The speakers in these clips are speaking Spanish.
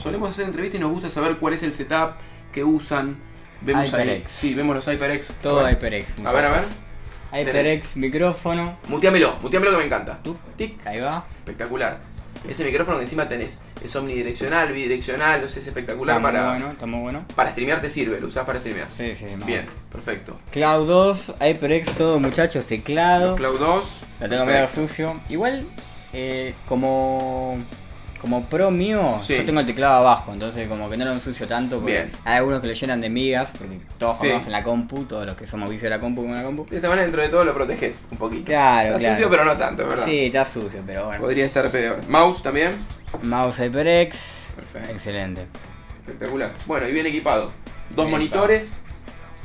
solemos hacer entrevistas y nos gusta saber cuál es el setup que usan. Vemos ahí. HyperX. Sí, vemos los HyperX. Todo a. HyperX. A ver, a ver. HyperX, micrófono. Muteamelo, muteamelo que me encanta. Tup, Tic. Ahí va. Espectacular. Ese micrófono que encima tenés es omnidireccional, bidireccional, no sé, es espectacular Está muy para, bueno, está muy bueno. para streamear, te sirve, lo usás para streamear. Sí, sí, más Bien, perfecto. Cloud 2, HyperX, todo muchachos, teclado. Cloud 2. Lo tengo medio sucio. Igual, eh, como como pro mío, Sí. yo tengo el teclado abajo, entonces como que no lo ensucio tanto. Porque Bien. Hay algunos que lo llenan de migas, porque todos Sí. jugamos en la compu, todos los que somos vicios de la compu con la compu. De esta manera, dentro de todo, lo proteges un poquito. Claro, Está claro. sucio, pero no tanto, ¿verdad? Sí, está sucio, pero bueno. Podría estar peor. Mouse también. Mouse HyperX, Perfecto. excelente. Espectacular. Bueno, y bien equipado. Dos Bien monitores,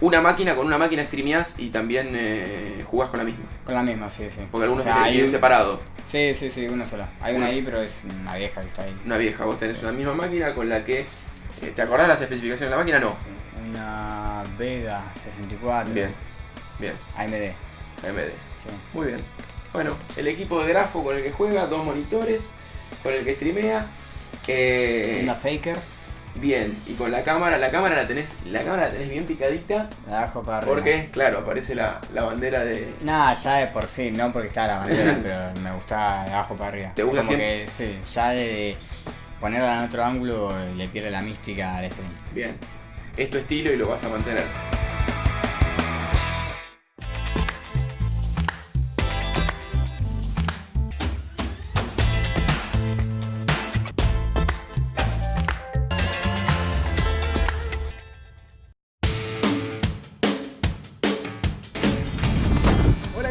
una máquina, con una máquina streameás y también eh, jugás con la misma. Con la misma, sí, sí. Porque algunos O sea, hay un- separado. Sí, sí, sí, una sola. Hay una Una. ahí, pero es una vieja que está ahí. Una vieja, vos tenés una misma máquina con la que. eh, ¿Te acordás las especificaciones de la máquina? No. Una Vega 64. Bien, bien. AMD. AMD. Sí. Muy bien. Bueno, el equipo de grafo con el que juega, dos monitores, con el que streamea. eh, Una Faker. Bien, y con la cámara, la cámara la tenés, la cámara la tenés bien picadita. La bajo para arriba. Porque, claro, aparece la, la bandera de. Nada, ya de por sí, no porque está la bandera, pero me gusta de abajo para arriba. ¿Te gusta Como siempre? que sí, ya de ponerla en otro ángulo le pierde la mística al stream. Bien. Es tu estilo y lo vas a mantener.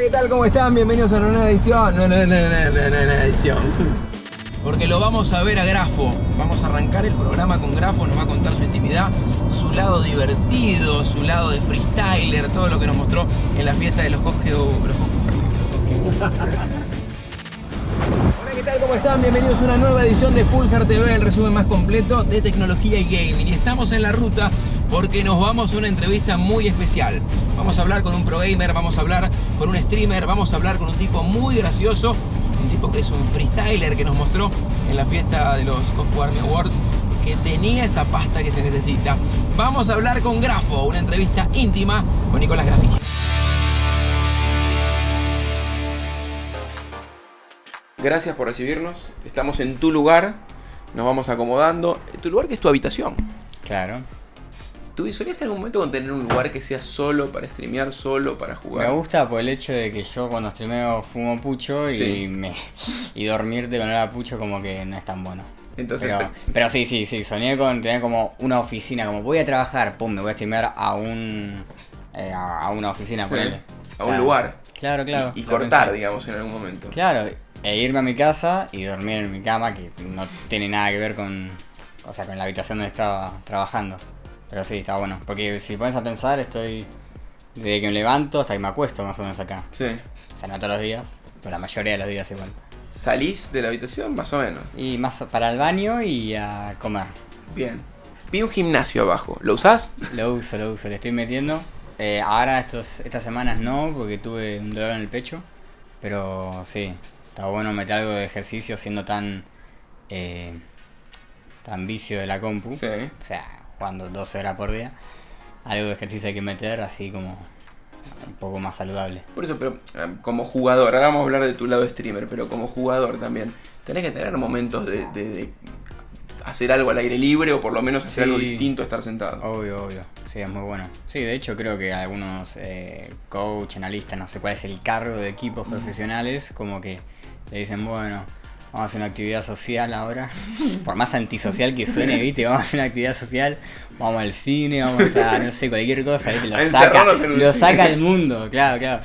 ¿Qué tal? ¿Cómo están? Bienvenidos a una nueva edición. No, no, no, no, no, no, no, edición. Porque lo vamos a ver a Grafo. Vamos a arrancar el programa con Grafo, nos va a contar su intimidad, su lado divertido, su lado de freestyler, todo lo que nos mostró en la fiesta de los Cosque... Los Cosque- Hola, ¿qué tal? ¿Cómo están? Bienvenidos a una nueva edición de Full Hard TV, el resumen más completo de tecnología y gaming. Y estamos en la ruta porque nos vamos a una entrevista muy especial. Vamos a hablar con un pro gamer, vamos a hablar con un streamer, vamos a hablar con un tipo muy gracioso, un tipo que es un freestyler que nos mostró en la fiesta de los Cosco Army Awards que tenía esa pasta que se necesita. Vamos a hablar con Grafo, una entrevista íntima con Nicolás Grafini. Gracias por recibirnos. Estamos en tu lugar. Nos vamos acomodando. Tu lugar que es tu habitación. Claro. ¿Tú soñaste en algún momento con tener un lugar que sea solo para streamear, solo para jugar? Me gusta por el hecho de que yo cuando streameo fumo pucho y Sí. me y dormirte con olor pucho como que no es tan bueno. Entonces, Pero, pero sí, sí, sí, soñé con tener como una oficina, como voy a trabajar, pum, me voy a streamear a un eh, a, una oficina, Sí, ponele. a O un lugar. Claro, claro. y, cortar, pensé. digamos, en algún momento. Claro, e irme a mi casa y dormir en mi cama, que no tiene nada que ver con, o sea, con la habitación donde estaba trabajando. Pero sí, está bueno, porque si pones a pensar, estoy desde que me levanto hasta que me acuesto más o menos acá. Sí. O sea, no todos los días, pero la mayoría de los días igual. ¿Salís de la habitación? Más o menos. Y más para el baño y a comer. Bien. Vi un gimnasio abajo. ¿Lo usás? Lo uso, lo uso, le estoy metiendo. Eh, ahora estos, estas semanas no, porque tuve un dolor en el pecho. Pero sí, está bueno meter algo de ejercicio siendo tan eh, tan vicio de la compu. Sí. O sea, jugando 12 horas por día. Algo de ejercicio hay que meter así como un poco más saludable. Por eso, pero eh, como jugador, ahora vamos a hablar de tu lado streamer, pero como jugador también, tenés que tener momentos de, de- de hacer algo al aire libre o por lo menos hacer Sí. algo distinto a estar sentado. Obvio, obvio. Sí, es muy bueno. Sí, de hecho creo que algunos eh, coach, analistas, no sé cuál es el cargo de equipos profesionales, como que le dicen, bueno, vamos a hacer una actividad social ahora. Por más antisocial que suene, viste, vamos a hacer una actividad social, vamos al cine, vamos a, no sé, cualquier cosa, ¿viste? Lo saca, lo saca el mundo, claro, claro.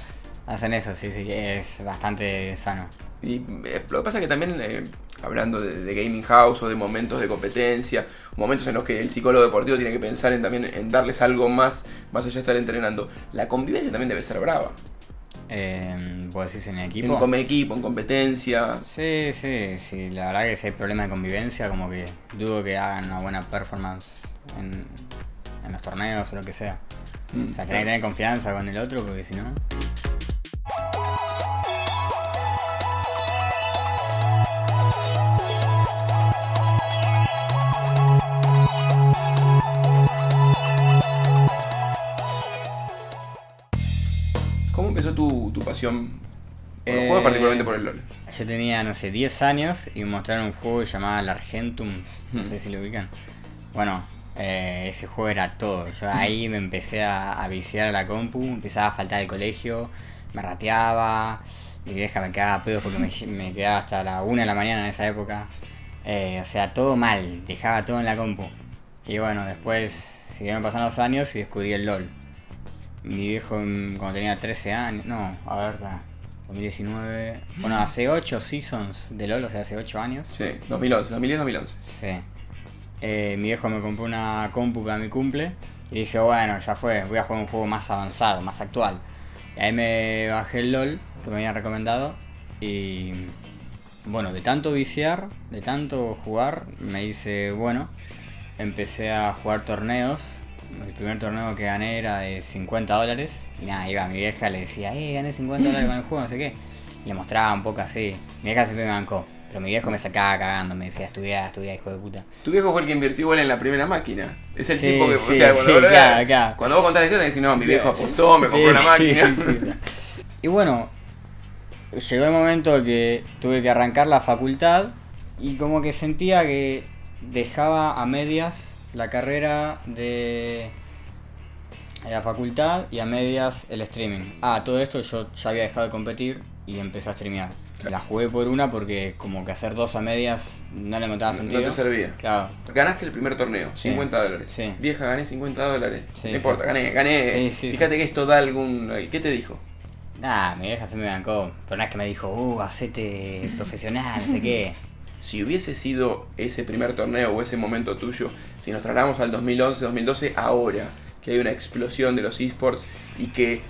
Hacen eso, sí, sí, es bastante sano. Y eh, lo que pasa es que también, eh, hablando de, de gaming house o de momentos de competencia, momentos en los que el psicólogo deportivo tiene que pensar en también en darles algo más, más allá de estar entrenando, la convivencia también debe ser brava. Eh, ¿Vos decís en el En equipo? equipo, en competencia. Sí, sí, sí, la verdad que si hay problemas de convivencia, como que dudo que hagan una buena performance en, en los torneos o lo que sea. Mm, O sea, tenés que tener confianza con el otro porque si no... pasión por los Eh, juegos, particularmente por el LOL? Yo tenía, no sé, 10 años y me mostraron un juego llamado el Argentum. No sé si lo ubican. Bueno, eh, ese juego era todo. Yo ahí me empecé a, a viciar a la compu, empezaba a faltar el colegio, me rateaba, mi vieja me quedaba pedos porque me, me quedaba hasta la 1 de la mañana en esa época. Eh, o sea, todo mal, dejaba todo en la compu. Y bueno, después siguieron pasando los años y descubrí el LOL. Mi viejo cuando tenía 13 años, no, a ver, para 2019. Bueno, hace 8 seasons de LOL, o sea, hace 8 años. Sí, 2011, 2010-2011. Sí. Eh, mi viejo me compró una compu para mi cumple y dije, bueno, ya fue, voy a jugar un juego más avanzado, más actual. Y ahí me bajé el LOL que me habían recomendado y bueno, de tanto viciar, de tanto jugar, me hice bueno. Empecé a jugar torneos. El primer torneo que gané era de 50 dólares. Y nada, iba mi vieja, le decía, eh, gané 50 dólares con el juego, no sé qué. Y le mostraba un poco así. Mi vieja siempre me bancó. Pero mi viejo me sacaba cagando, me decía, estudia, estudia, hijo de puta. Tu viejo fue el que invirtió igual en la primera máquina. Es el Sí, tipo que. sí, o sea, cuando, sí, vos- claro, claro. cuando vos contás la historia, decís, no, mi viejo apostó, me compró la máquina. sí, sí, sí. Y bueno, llegó el momento que tuve que arrancar la facultad y como que sentía que dejaba a medias la carrera de la facultad y a medias el streaming. Ah, todo esto yo ya había dejado de competir y empecé a streamear. La jugué por una porque como que hacer dos a medias no le encontraba No- sentido. no te servía. Claro. Ganaste el primer torneo, Sí. 50 dólares. Sí. Vieja, gané 50 dólares. Sí, no importa, gané, gané. Fíjate que esto da algún. ¿Qué te dijo? Nah, mi vieja se me bancó. Pero no es que me dijo, uh, hacete profesional, no sé qué. Si hubiese sido ese primer torneo o ese momento tuyo, si nos trasladamos al 2011-2012, ahora que hay una explosión de los esports y que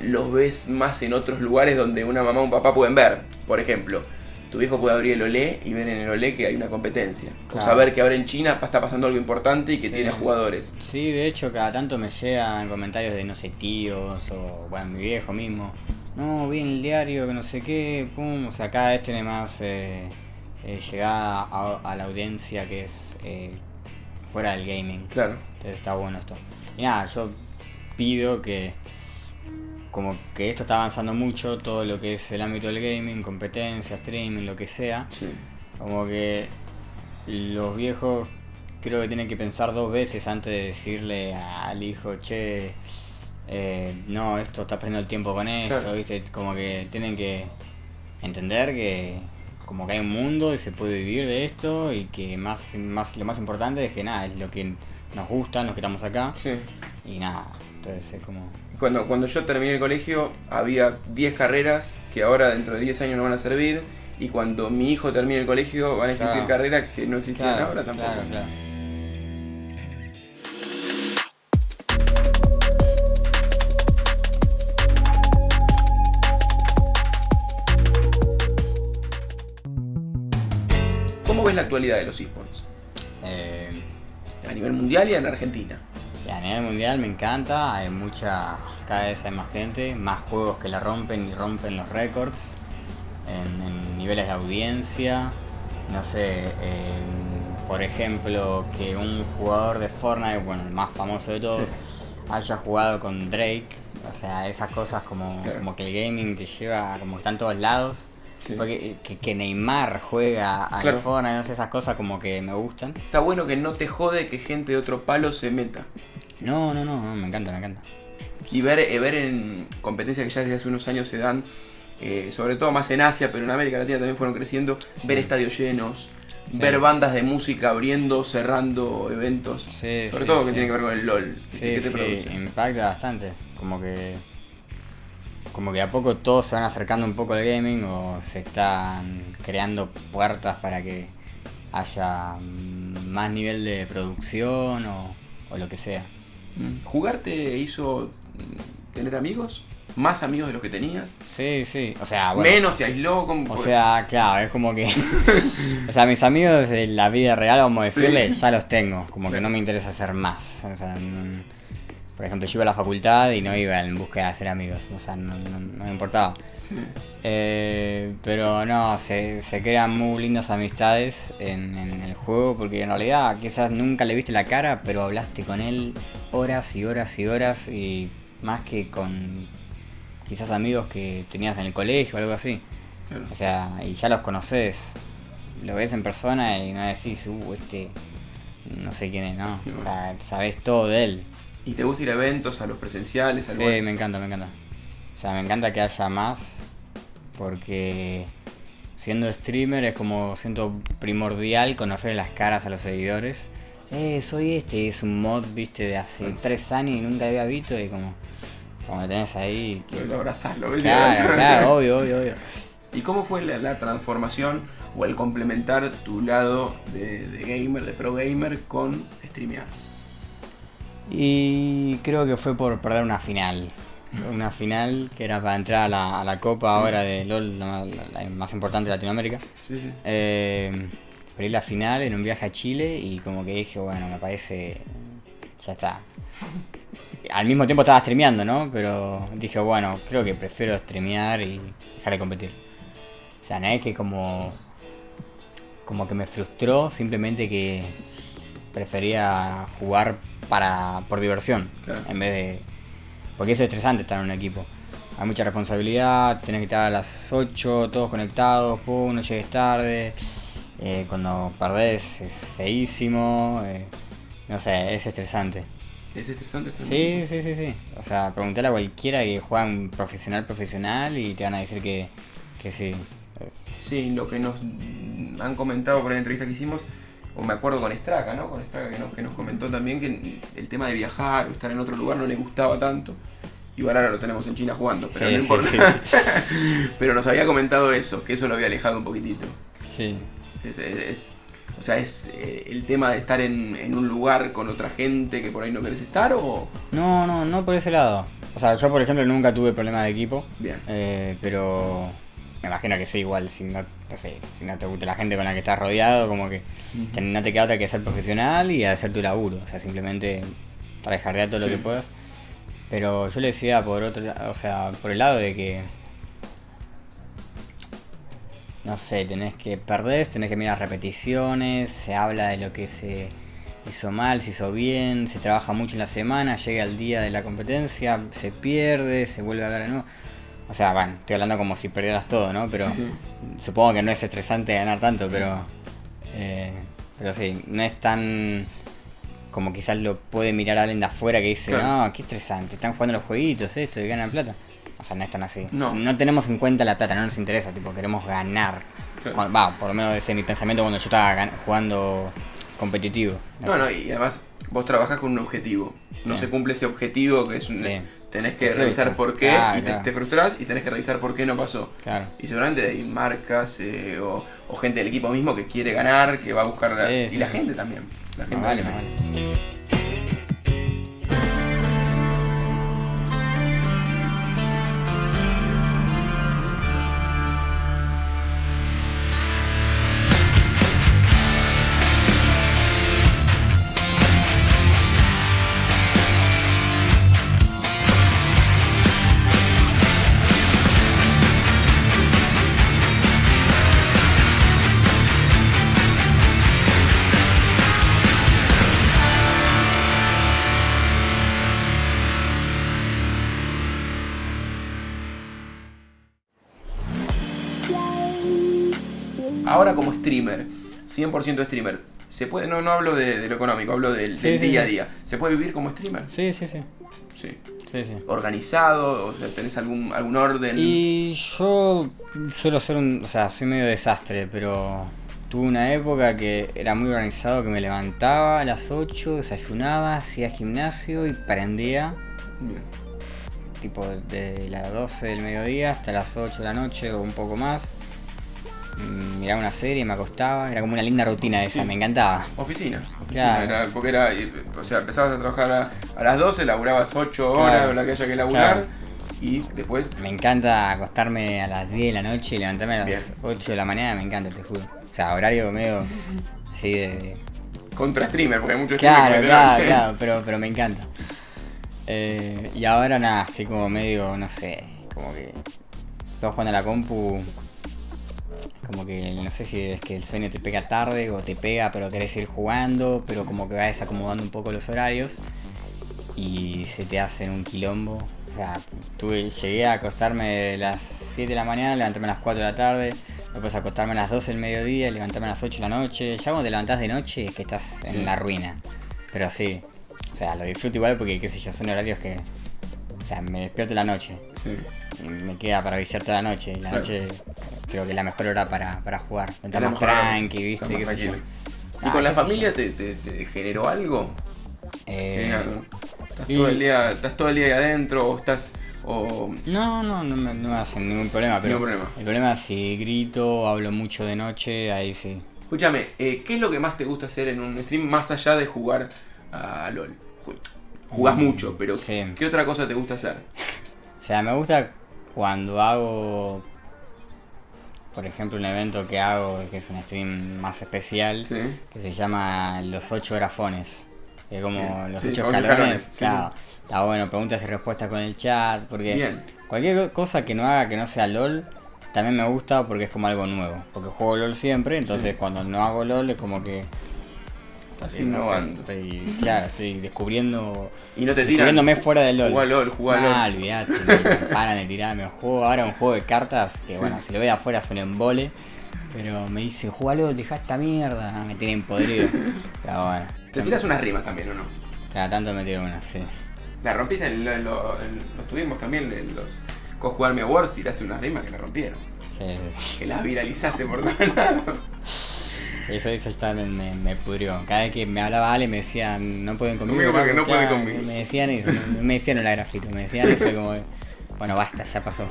los ves más en otros lugares donde una mamá o un papá pueden ver. Por ejemplo, tu viejo puede abrir el Olé y ver en el Olé que hay una competencia. O saber que ahora en China está pasando algo importante y que Sí. tiene jugadores. Sí, de hecho, cada tanto me llegan comentarios de, no sé, tíos o, bueno, mi viejo mismo. No, vi en el diario que no sé qué, pum. O sea, cada vez tiene más eh, eh, llegada a, a la audiencia que es eh, fuera del gaming. Claro. Entonces está bueno esto. Y nada, yo pido que como que esto está avanzando mucho, todo lo que es el ámbito del gaming, competencia, streaming, lo que sea. Sí. Como que los viejos creo que tienen que pensar dos veces antes de decirle al hijo, che, eh, no, esto está perdiendo el tiempo con esto, Claro. ¿viste? Como que tienen que entender que como que hay un mundo y se puede vivir de esto y que más, más lo más importante es que nada, es lo que nos gusta, los que estamos acá Sí. y nada, entonces es como... Cuando, cuando yo terminé el colegio había 10 carreras que ahora dentro de 10 años no van a servir y cuando mi hijo termine el colegio van a existir Claro. carreras que no existían Claro, ahora tampoco. claro, la actualidad de los esports? Eh, A nivel mundial y en Argentina. A nivel mundial me encanta, hay mucha, cada vez hay más gente, más juegos que la rompen y rompen los récords en, en niveles de audiencia. No sé, por ejemplo, que un jugador de Fortnite, bueno, el más famoso de todos, Sí. haya jugado con Drake. O sea, esas cosas como, Claro. como que el gaming te lleva, como que está en todos lados. Sí. Porque que, que Neymar juega a Claro. Fortnite, no sé, esas cosas como que me gustan. Está bueno que no te jode que gente de otro palo se meta. No, no, no, no, me encanta, me encanta. Y ver, eh, ver en competencias que ya desde hace unos años se dan, eh, sobre todo más en Asia, pero en América Latina también fueron creciendo, Sí. ver estadios llenos, Sí. ver bandas de música abriendo, cerrando eventos. Sí, sobre sí, todo que tiene que ver con el LOL. Sí, ¿Qué te sí, impacta bastante. Como que. Como que a poco todos se van acercando un poco al gaming o se están creando puertas para que haya más nivel de producción o, o lo que sea. Mm. ¿Jugar te hizo tener amigos? ¿Más amigos de los que tenías? Sí, sí. O sea, bueno. ¿Menos te aisló? Con... O sea, claro, es como que. o sea, mis amigos de la vida real, vamos a Sí. decirle, ya los tengo. Como que no me interesa hacer más. O sea, no- por ejemplo, yo iba a la facultad y no iba en búsqueda de hacer amigos. O sea, no, no- no me importaba. Sí. Eh, pero no, se, se crean muy lindas amistades en, en el juego porque en realidad quizás nunca le viste la cara, pero hablaste con él horas y horas y horas y más que con quizás amigos que tenías en el colegio o algo así. O sea, y ya los conoces, lo ves en persona y no decís, uh, este, no sé quién es, no. O sea, sabes todo de él. ¿Y te gusta ir a eventos, a los presenciales? Al sí, me encanta, me encanta. O sea, me encanta que haya más, porque siendo streamer es como siento primordial conocer las caras a los seguidores. Eh, soy este, es un mod, viste, de hace tres años y nunca había visto y como, como tenés ahí. Lo abrazás, lo ves. Claro, claro, obvio, obvio, obvio. ¿Y cómo fue la, transformación o el complementar tu lado de, gamer, de pro gamer con streamear? Y creo que fue por perder una final. Una final que era para entrar a la, copa ahora de LOL, la, más importante de Latinoamérica. Sí, sí. Eh, perdí la final en un viaje a Chile y como que dije, bueno, me parece. Ya está. Al mismo tiempo estaba streameando, ¿no? Pero dije, bueno, creo que prefiero streamear y dejar de competir. O sea, no es que como. Como que me frustró, simplemente que prefería jugar para por diversión en vez de. Porque es estresante estar en un equipo. Hay mucha responsabilidad, tenés que estar a las 8 todos conectados, pum, no llegues tarde. Eh, cuando perdés es feísimo. Eh, no sé, es estresante. ¿Es estresante? Sí, sí, sí, sí. O sea, preguntarle a cualquiera que juega un profesional profesional y te van a decir que, que sí. Sí, lo que nos han comentado por la entrevista que hicimos, o me acuerdo con Estraca, ¿no? Con Estraca que nos, que nos comentó también que el tema de viajar o estar en otro lugar no le gustaba tanto. Y ahora lo tenemos en China jugando, pero no importa. pero nos había comentado eso, que eso lo había alejado un poquitito. Sí. Es, o sea, ¿es eh, el tema de estar en, en, un lugar con otra gente que por ahí no querés estar o...? No, no, no por ese lado. O sea, yo por ejemplo nunca tuve problemas de equipo. Bien. Eh, pero me imagino que sí, igual, si no, sé, si no te gusta la gente con la que estás rodeado, como que no te queda otra que ser profesional y hacer tu laburo. O sea, simplemente trabajar todo lo que puedas. Pero yo le decía por otro o sea, por el lado de que. No sé, tenés que perder, tenés que mirar repeticiones, se habla de lo que se hizo mal, se hizo bien, se trabaja mucho en la semana, llega el día de la competencia, se pierde, se vuelve a ver de nuevo. O sea, bueno, estoy hablando como si perdieras todo, ¿no? Pero supongo que no es estresante ganar tanto, pero. Eh, pero sí, no es tan. Como quizás lo puede mirar alguien de afuera que dice, no, qué estresante, están jugando los jueguitos, esto, y ganan plata. O sea, no es tan así. No. no tenemos en cuenta la plata, no nos interesa, tipo, queremos ganar. Va, por lo menos ese es mi pensamiento cuando yo estaba jugando competitivo. No, no, y además vos trabajás con un objetivo. No se cumple ese objetivo que es un, tenés que revisar por qué y te, te, frustras y tenés que revisar por qué no pasó. Y seguramente hay marcas eh, o, gente del equipo mismo que quiere ganar, que va a buscar... y la gente también. La gente vale, vale. Como streamer, 100% streamer, ¿se puede, no, no hablo de, lo económico, hablo del, día a día, ¿se puede vivir como streamer? Sí, sí, sí. Sí. Sí, sí. ¿Organizado? O sea, ¿Tenés algún, algún orden? Y yo suelo ser un. O sea, soy medio desastre, pero tuve una época que era muy organizado, que me levantaba a las 8, desayunaba, hacía gimnasio y prendía. Bien. Tipo de las 12 del mediodía hasta las 8 de la noche o un poco más. Mm, miraba una serie, me acostaba, era como una linda rutina esa, me encantaba. Oficina, porque era, o sea, empezabas a trabajar a, las 12, laburabas 8 horas, o la que haya que laburar, y después... Me encanta acostarme a las 10 de la noche y levantarme a las 8 de la mañana, me encanta, te juro. O sea, horario medio así de... Contra streamer, porque hay muchos Claro, claro, claro, pero, pero me encanta. Eh, y ahora nada, estoy como medio, no sé, como que... Estoy jugando a la compu como que no sé si es que el sueño te pega tarde o te pega pero querés ir jugando, pero como que vas acomodando un poco los horarios y se te hacen un quilombo, sea, tuve, llegué a acostarme a las 7 de la mañana, levantarme a las 4 de la tarde, después acostarme a las 12 del mediodía, levantarme a las 8 de la noche. Ya cuando te levantás de noche es que estás en la ruina. Pero sí, o sea, lo disfruto igual porque, qué sé yo, son horarios que. O sea, me despierto en la noche Sí. me queda para viciar toda la noche. La Claro. noche creo que es la mejor hora para, para jugar. Estás Era más tranqui, ¿viste? más qué tranquilo. ¿Y Ah, con la familia te, te- te generó algo? Eh. ¿Estás, y- todo el día, ¿Estás todo el día ahí adentro o estás.? O... No, no, no me, no me hacen ningún problema, pero Ningún problema. el problema es si grito, hablo mucho de noche, ahí sí. Escúchame, eh, ¿qué es lo que más te gusta hacer en un stream más allá de jugar a LOL? Ju- Jugás Mm, mucho, pero sí. ¿qué otra cosa te gusta hacer? O sea, me gusta cuando hago, por ejemplo, un evento que hago, que es un stream más especial, Sí. que se llama Los Ocho Grafones. Que es como los Sí, ocho ocho escalones. sí, claro. Está bueno, preguntas y respuestas con el chat, porque Bien. cualquier cosa que no haga que no sea LOL, también me gusta porque es como algo nuevo. Porque juego LOL siempre, entonces Sí. cuando no hago LOL es como que... No sé, estoy, claro, estoy descubriendo... Y no te tiran. Descubriéndome fuera del LOL. Jugá LOL, jugá Ah, LOL. olvidate, me paran de tirarme. Juego ahora un juego de cartas que, Sí. bueno, si lo ve afuera es un embole. Pero me dice, jugalo, deja esta mierda. Me tienen podrido. Pero bueno. Te tiras unas rimas también, ¿o no? Cada tanto me tiro una, sí. La rompiste en, lo, en lo- en- lo tuvimos también en los Cosco Army Awards, tiraste unas rimas que la rompieron. Sí, sí, Que las viralizaste por todos lados. Eso, eso ya me, me, me pudrió. Cada vez que me hablaba Ale me decían, no pueden conmigo. Conmigo porque no conmigo. Me decían eso, me decían la grafito, me decían eso como, bueno, basta, ya pasó.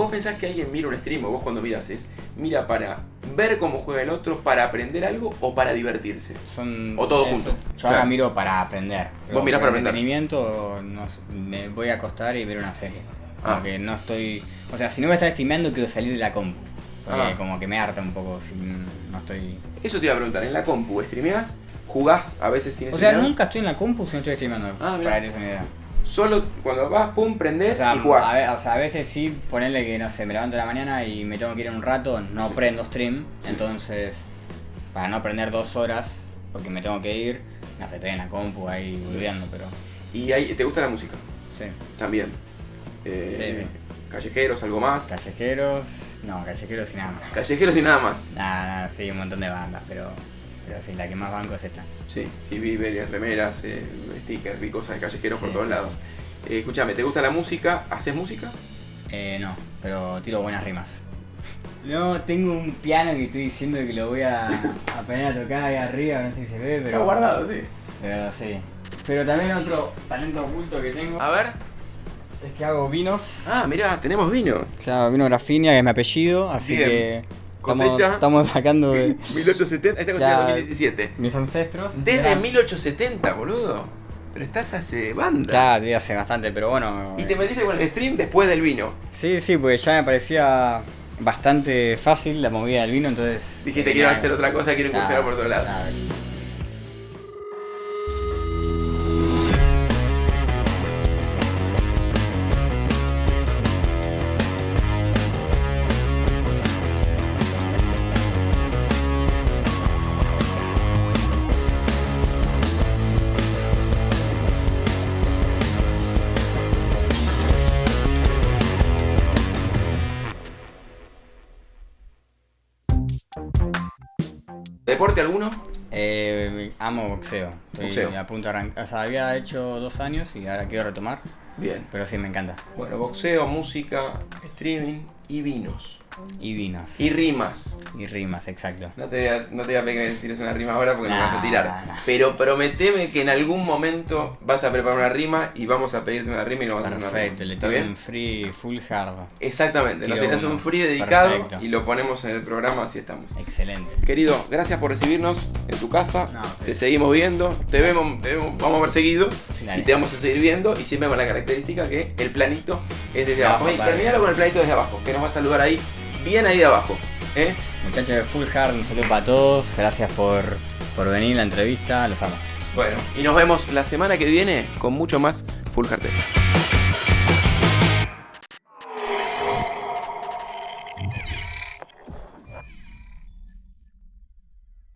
¿Vos pensás que alguien mira un stream o vos cuando miras es, mira para ver cómo juega el otro, para aprender algo o para divertirse? Son O todo eso. junto. Yo Claro. ahora miro para aprender. Vos mirás para aprender. entretenimiento, no me voy a acostar y ver una serie. Como Ah. que no estoy. O sea, si no voy a estar streameando, quiero salir de la compu. Porque Ah. como que me harta un poco si no estoy. Eso te iba a preguntar, en la compu, ¿streameás? ¿Jugás a veces sin O sea, nunca estoy en la compu si no estoy streameando. Ah, para que una idea. Solo cuando vas, pum, O prendés sea, y jugás. a, o sea, a veces sí, ponerle que, no sé, me levanto de la mañana y me tengo que ir en un rato, no Sí. prendo stream. Entonces, para no prender dos horas, porque me tengo que ir, no sé, estoy en la compu ahí boludeando, pero. Y ahí, ¿te gusta la música? Sí. También. Eh, Sí, sí. Callejeros, algo más. Callejeros, no, callejeros y nada más. Callejeros y nada más. Nada, nada, sí, un montón de bandas, pero, pero sí, la que más banco es esta. Sí, sí, vi varias remeras, eh, stickers, vi cosas de callejeros por todos sí. lados. Eh, escúchame, ¿te gusta la música? ¿Haces música? Eh, no, pero tiro buenas rimas. No, tengo un piano que estoy diciendo que lo voy a, a poner a tocar ahí arriba, no sé si se ve, pero. Está guardado, sí. Pero sí. Pero también otro talento oculto que tengo A ver. es que hago vinos. Ah, mirá, tenemos vino. Claro, vino Grafinia, que es mi apellido, así Bien. que. Estamos, Cosecha. estamos sacando de 1870, esta es 2017. mis ancestros. Desde Eran- 1870, boludo. Pero estás hace banda. Claro, sí, hace bastante, pero bueno. Y te metiste con el stream después del vino. Sí, sí, porque ya me parecía bastante fácil la movida del vino, entonces. Dijiste, eh, quiero nada. hacer otra cosa, quiero incursionar por todos lados. claro. ¿Deporte alguno? Eh, amo boxeo. Estoy Boxeo. a punto de arrancar. O sea, había hecho dos años y ahora quiero retomar, Bien. pero sí me encanta. Bueno, boxeo, música, streaming y vinos. Y vinos. Y rimas. Y rimas, exacto. No te, voy a- no te voy a pedir que me tires una rima ahora porque no me vas a tirar. nah, nah. Pero prometeme que en algún momento vas a preparar una rima y vamos a pedirte una rima y no vas a hacer una rima. Perfecto, le ¿Está tiro bien? un free full hard. Exactamente, nos uno. un free dedicado Perfecto. y lo ponemos en el programa así estamos. Excelente. Querido, gracias por recibirnos en tu casa. No, sí. Te seguimos viendo, te vemos, te vemos- vamos a ver seguido Dale. y te vamos a seguir viendo y siempre con la característica que el planito es desde Abajo abajo. Terminalo con el planito desde abajo, que nos va a saludar ahí, bien ahí abajo. ¿eh? Muchachos de Full Hard, un saludo para todos. Gracias por, por venir a la entrevista. Los amo. Bueno, y nos vemos la semana que viene con mucho más Full Hard.